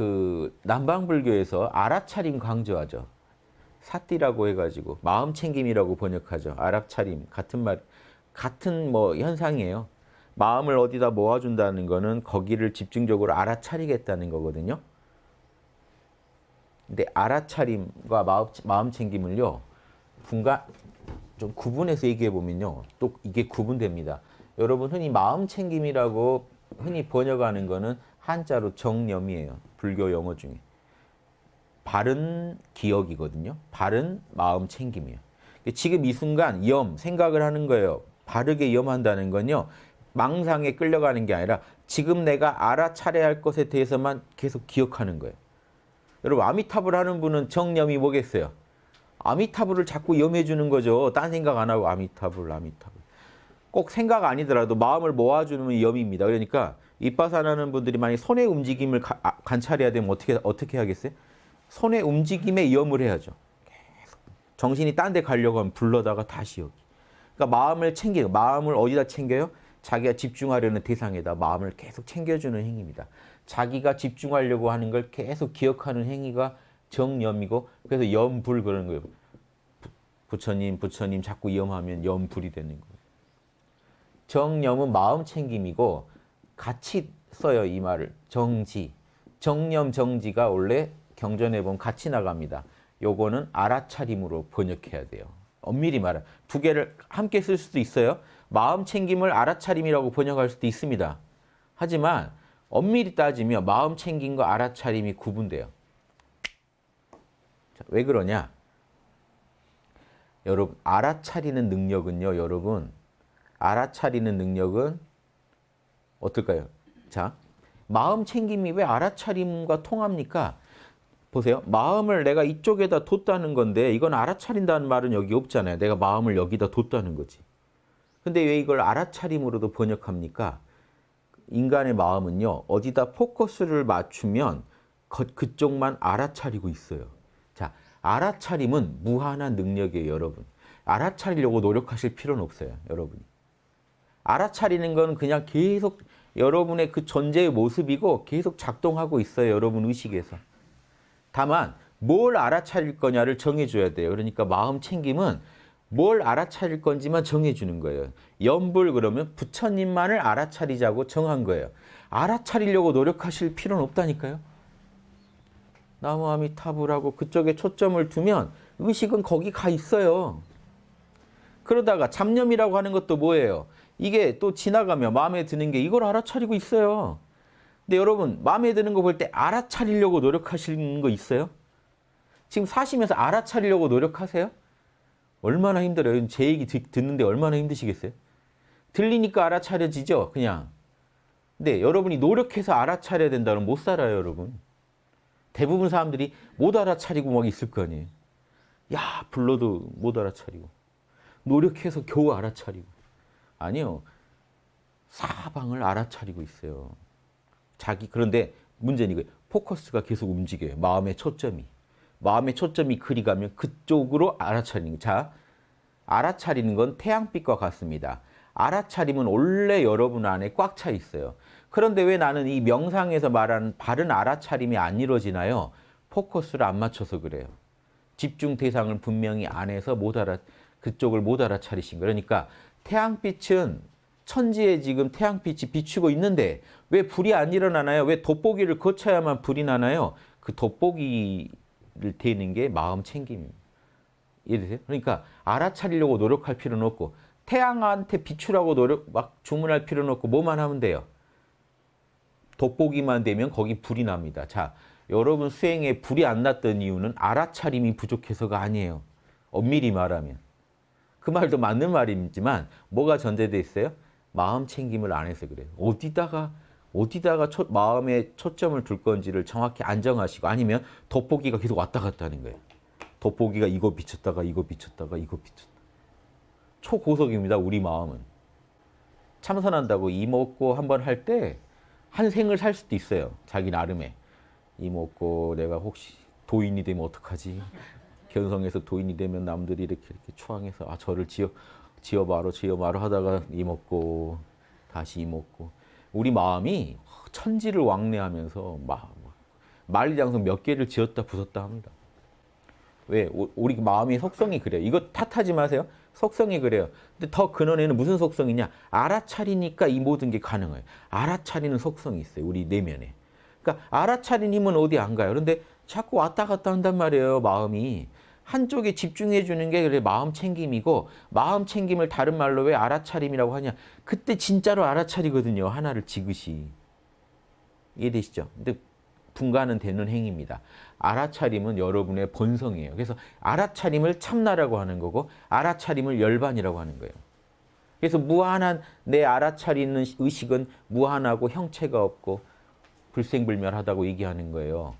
그 남방불교에서 알아차림 강조하죠. 사띠라고 해가지고 마음 챙김이라고 번역하죠. 알아차림 같은 말 같은 뭐 현상이에요. 마음을 어디다 모아준다는 거는 거기를 집중적으로 알아차리겠다는 거거든요. 근데 알아차림과 마음, 마음 챙김을요. 분간 좀 구분해서 얘기해 보면요. 또 이게 구분됩니다. 여러분 흔히 마음 챙김이라고 흔히 번역하는 거는 한자로 정념이에요. 불교 용어 중에. 바른 기억이거든요. 바른 마음 챙김이에요. 지금 이 순간 염, 생각을 하는 거예요. 바르게 염한다는 건요. 망상에 끌려가는 게 아니라 지금 내가 알아차려야 할 것에 대해서만 계속 기억하는 거예요. 여러분 아미타불 하는 분은 정념이 뭐겠어요? 아미타불을 자꾸 염해 주는 거죠. 딴 생각 안 하고 아미타불, 아미타불. 꼭 생각 아니더라도 마음을 모아주는 염입니다. 그러니까 이빠산하는 분들이 만약 손의 움직임을 가, 아, 관찰해야 되면 어떻게 어떻게 하겠어요? 손의 움직임에 염을 해야죠. 계속 정신이 딴 데 가려고 하면 불러다가 다시 여기. 그러니까 마음을 챙기는 마음을 어디다 챙겨요? 자기가 집중하려는 대상에다 마음을 계속 챙겨주는 행위입니다. 자기가 집중하려고 하는 걸 계속 기억하는 행위가 정염이고 그래서 염불 그러는 거예요. 부처님, 부처님 자꾸 염하면 염불이 되는 거예요. 정염은 마음 챙김이고 같이 써요 이 말을. 정지. 정념 정지가 원래 경전에 보면 같이 나갑니다. 요거는 알아차림으로 번역해야 돼요. 엄밀히 말하면 두 개를 함께 쓸 수도 있어요. 마음 챙김을 알아차림이라고 번역할 수도 있습니다. 하지만 엄밀히 따지면 마음 챙김과 알아차림이 구분돼요. 자, 왜 그러냐? 여러분 알아차리는 능력은요. 여러분 알아차리는 능력은 어떨까요? 자, 마음 챙김이 왜 알아차림과 통합니까? 보세요. 마음을 내가 이쪽에다 뒀다는 건데 이건 알아차린다는 말은 여기 없잖아요. 내가 마음을 여기다 뒀다는 거지. 근데 왜 이걸 알아차림으로도 번역합니까? 인간의 마음은요. 어디다 포커스를 맞추면 그쪽만 알아차리고 있어요. 자, 알아차림은 무한한 능력이에요, 여러분. 알아차리려고 노력하실 필요는 없어요, 여러분이. 알아차리는 건 그냥 계속 여러분의 그 존재의 모습이고 계속 작동하고 있어요, 여러분 의식에서. 다만 뭘 알아차릴 거냐를 정해줘야 돼요. 그러니까 마음 챙김은 뭘 알아차릴 건지만 정해주는 거예요. 염불 그러면 부처님만을 알아차리자고 정한 거예요. 알아차리려고 노력하실 필요는 없다니까요. 나무아미타불하고 그쪽에 초점을 두면 의식은 거기 가 있어요. 그러다가 잡념이라고 하는 것도 뭐예요? 이게 또 지나가면 마음에 드는 게 이걸 알아차리고 있어요. 근데 여러분 마음에 드는 거 볼 때 알아차리려고 노력하시는 거 있어요? 지금 사시면서 알아차리려고 노력하세요? 얼마나 힘들어요. 제 얘기 듣는데 얼마나 힘드시겠어요? 들리니까 알아차려지죠, 그냥. 근데 여러분이 노력해서 알아차려야 된다면 못 살아요, 여러분. 대부분 사람들이 못 알아차리고 막 있을 거 아니에요. 야, 불러도 못 알아차리고. 노력해서 겨우 알아차리고. 아니요. 사방을 알아차리고 있어요. 자기, 그런데 문제는 이거예요. 포커스가 계속 움직여요. 마음의 초점이. 마음의 초점이 그리 가면 그쪽으로 알아차리는 자, 알아차리는 건 태양빛과 같습니다. 알아차림은 원래 여러분 안에 꽉 차 있어요. 그런데 왜 나는 이 명상에서 말하는 바른 알아차림이 안 이루어지나요? 포커스를 안 맞춰서 그래요. 집중 대상을 분명히 안에서 못 알아 그쪽을 못 알아차리신 거예요. 그러니까 태양빛은 천지에 지금 태양빛이 비추고 있는데 왜 불이 안 일어나나요? 왜 돋보기를 거쳐야만 불이 나나요? 그 돋보기 되는 게 마음 챙김입니다. 이해되세요? 그러니까 알아차리려고 노력할 필요는 없고 태양한테 비추라고 노력 막 주문할 필요는 없고 뭐만 하면 돼요. 돋보기만 되면 거기 불이 납니다. 자, 여러분 수행에 불이 안 났던 이유는 알아차림이 부족해서가 아니에요. 엄밀히 말하면. 그 말도 맞는 말이지만 뭐가 전제돼 있어요? 마음 챙김을 안 해서 그래요. 어디다가 어디다가 초, 마음에 초점을 둘 건지를 정확히 안정하시고 아니면 돋보기가 계속 왔다 갔다 하는 거예요. 돋보기가 이거 비쳤다가 이거 비쳤다가 이거 비쳤다. 초고속입니다. 우리 마음은. 참선한다고 이 먹고 한 번 할 때 한 생을 살 수도 있어요. 자기 나름에. 이 먹고 내가 혹시 도인이 되면 어떡하지? 견성에서 도인이 되면 남들이 이렇게 이렇게 추앙해서 아 저를 지어 지어봐로 지어봐로 하다가 이 먹고 다시 이 먹고 우리 마음이 천지를 왕래하면서 막 만리장성 몇 개를 지었다 부쉈다 합니다. 왜? 오- 우리 마음의 속성이 그래요. 이거 탓하지 마세요. 속성이 그래요. 근데 더 근원에는 무슨 속성이냐? 알아차리니까 이 모든 게 가능해요. 알아차리는 속성이 있어요. 우리 내면에. 그러니까 알아차린 힘은 어디 안 가요. 그런데 자꾸 왔다 갔다 한단 말이에요. 마음이. 한쪽에 집중해 주는 게 그래 마음 챙김이고 마음 챙김을 다른 말로 왜 알아차림이라고 하냐? 그때 진짜로 알아차리거든요. 하나를 지그시. 이해되시죠? 근데 분간은 되는 행위입니다. 알아차림은 여러분의 본성이에요. 그래서 알아차림을 참나라고 하는 거고 알아차림을 열반이라고 하는 거예요. 그래서 무한한 내 알아차리는 의식은 무한하고 형체가 없고 불생불멸하다고 얘기하는 거예요.